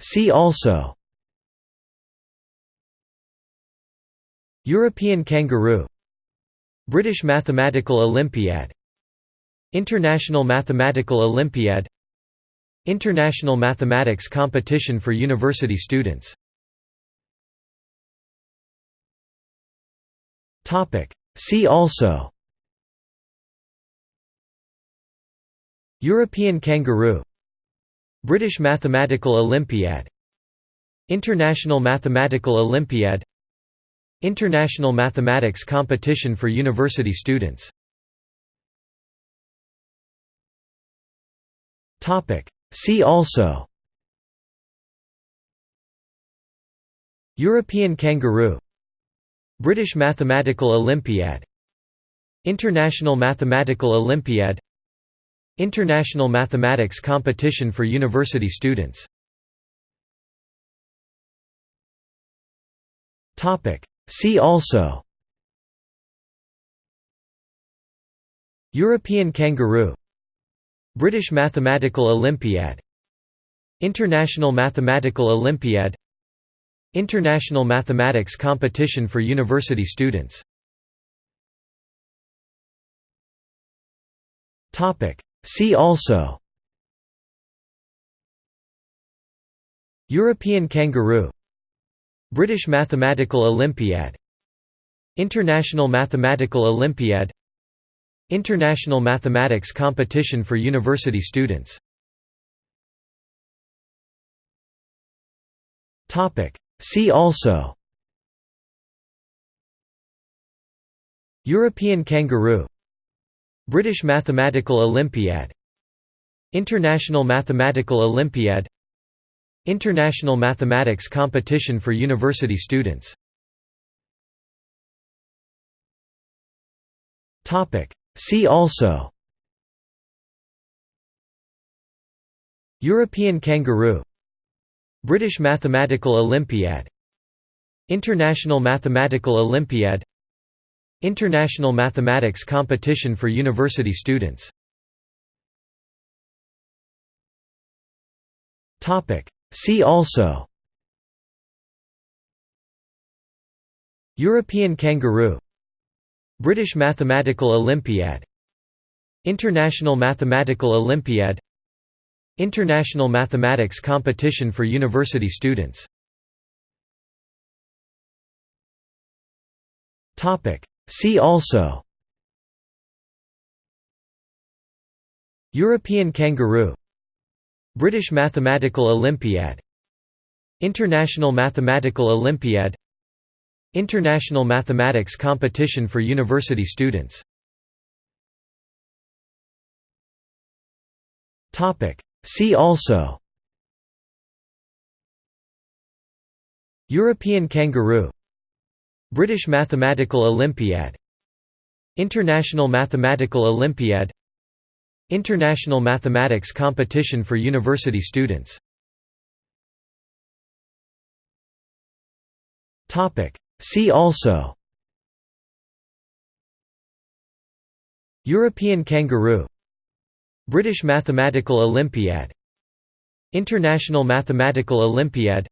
See also. European kangaroo. British Mathematical Olympiad. International Mathematical Olympiad. International Mathematics Competition for University students. See also. European kangaroo British Mathematical Olympiad International Mathematical Olympiad International Mathematics Competition for University students. See also European kangaroo British Mathematical Olympiad International Mathematical Olympiad International Mathematics Competition for University students. See also. European kangaroo. British Mathematical Olympiad. International Mathematical Olympiad. International Mathematics Competition for University students See also European kangaroo British Mathematical Olympiad International Mathematical Olympiad International Mathematics Competition for University students See also European kangaroo British Mathematical Olympiad International Mathematical Olympiad International Mathematics Competition for University students. See also European kangaroo British Mathematical Olympiad International Mathematical Olympiad International Mathematics Competition for University students. See also. European kangaroo. British Mathematical Olympiad. International Mathematical Olympiad. International Mathematics Competition for University students See also European kangaroo British Mathematical Olympiad International Mathematical Olympiad International Mathematics Competition for University students See also European kangaroo British Mathematical Olympiad International Mathematical Olympiad International Mathematics Competition for University students. See also European kangaroo British Mathematical Olympiad International Mathematical Olympiad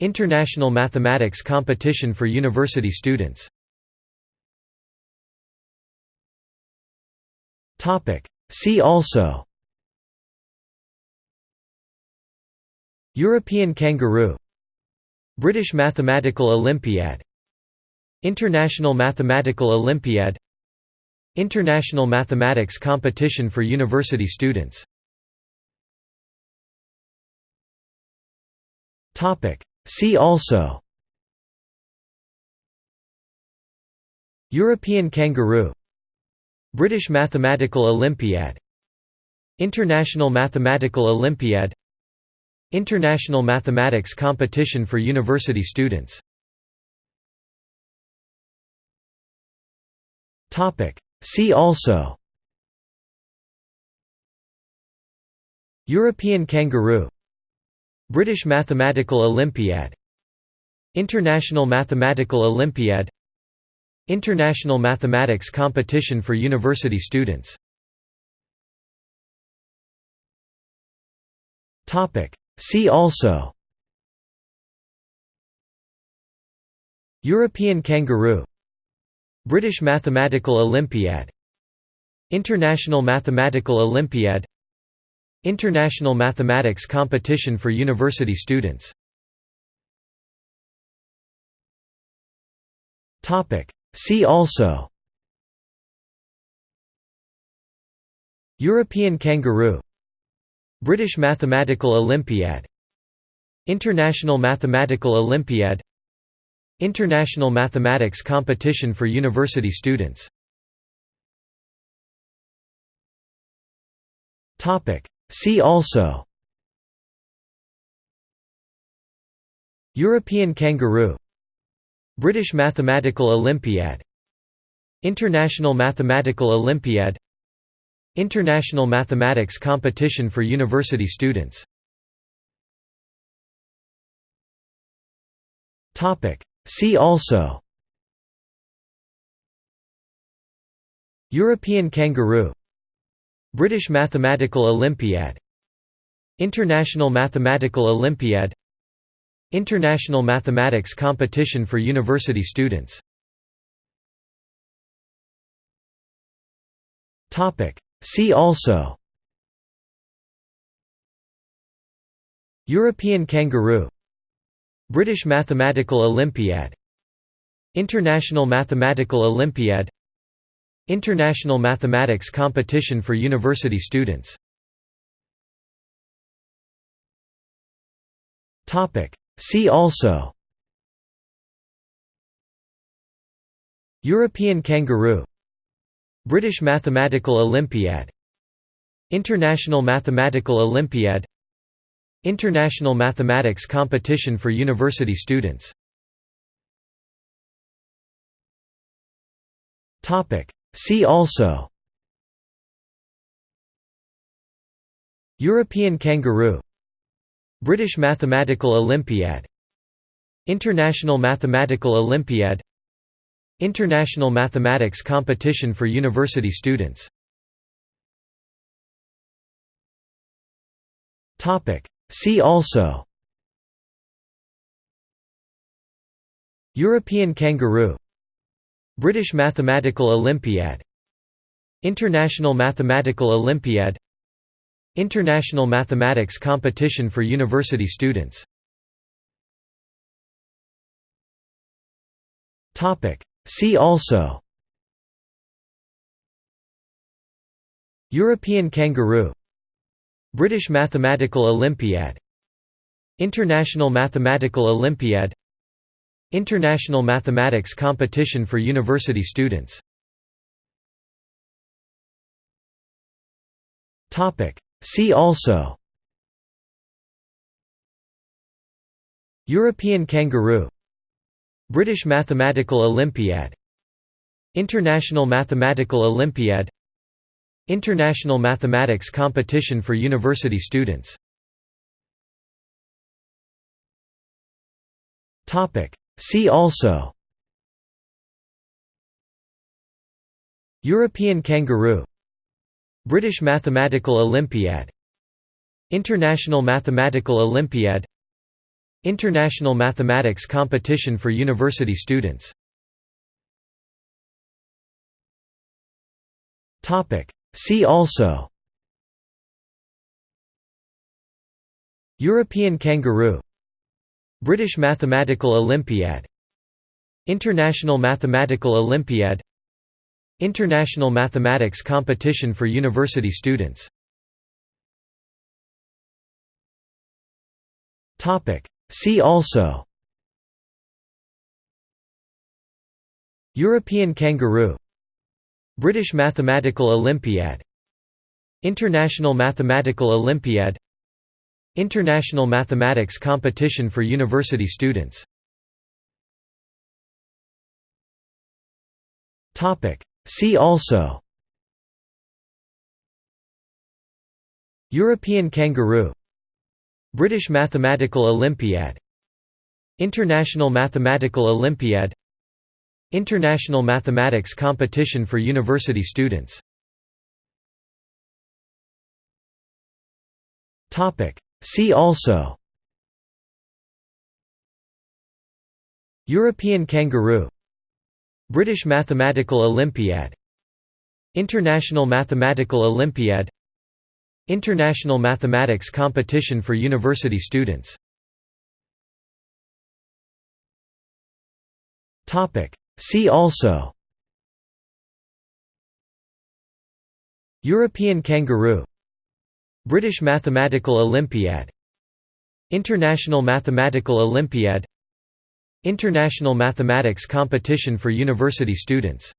International Mathematics Competition for University students. See also. European kangaroo. British Mathematical Olympiad. International Mathematical Olympiad. International Mathematics Competition for University students See also European kangaroo British Mathematical Olympiad International Mathematical Olympiad International Mathematics Competition for University students See also European kangaroo British Mathematical Olympiad International Mathematical Olympiad International Mathematics Competition for University students. See also European kangaroo British Mathematical Olympiad International Mathematical Olympiad International Mathematics Competition for University Students. See also. European kangaroo. British Mathematical Olympiad. International Mathematical Olympiad. International Mathematics Competition for University Students See also European kangaroo British Mathematical Olympiad International Mathematical Olympiad International Mathematics Competition for University Students See also European kangaroo British Mathematical Olympiad International Mathematical Olympiad International Mathematics Competition for University Students. See also European kangaroo British Mathematical Olympiad International Mathematical Olympiad International Mathematics Competition for University Students. See also. European kangaroo. British Mathematical Olympiad. International Mathematical Olympiad. International Mathematics Competition for University Students See also European kangaroo British Mathematical Olympiad International Mathematical Olympiad International Mathematics Competition for University Students See also European kangaroo British Mathematical Olympiad International Mathematical Olympiad International Mathematics Competition for University Students. See also European kangaroo British Mathematical Olympiad International Mathematical Olympiad International Mathematics Competition for University Students. See also. European kangaroo. British Mathematical Olympiad. International Mathematical Olympiad. International Mathematics Competition for University Students See also European kangaroo British Mathematical Olympiad International Mathematical Olympiad International Mathematics Competition for University Students See also European kangaroo British Mathematical Olympiad International Mathematical Olympiad International Mathematics Competition for University Students. See also European kangaroo British Mathematical Olympiad International Mathematical Olympiad International Mathematics Competition for University Students. See also. European kangaroo. British Mathematical Olympiad. International Mathematical Olympiad. International Mathematics Competition for University Students See also European kangaroo British Mathematical Olympiad International Mathematical Olympiad International Mathematics Competition for University Students See also European kangaroo British Mathematical Olympiad International Mathematical Olympiad International Mathematics Competition for University Students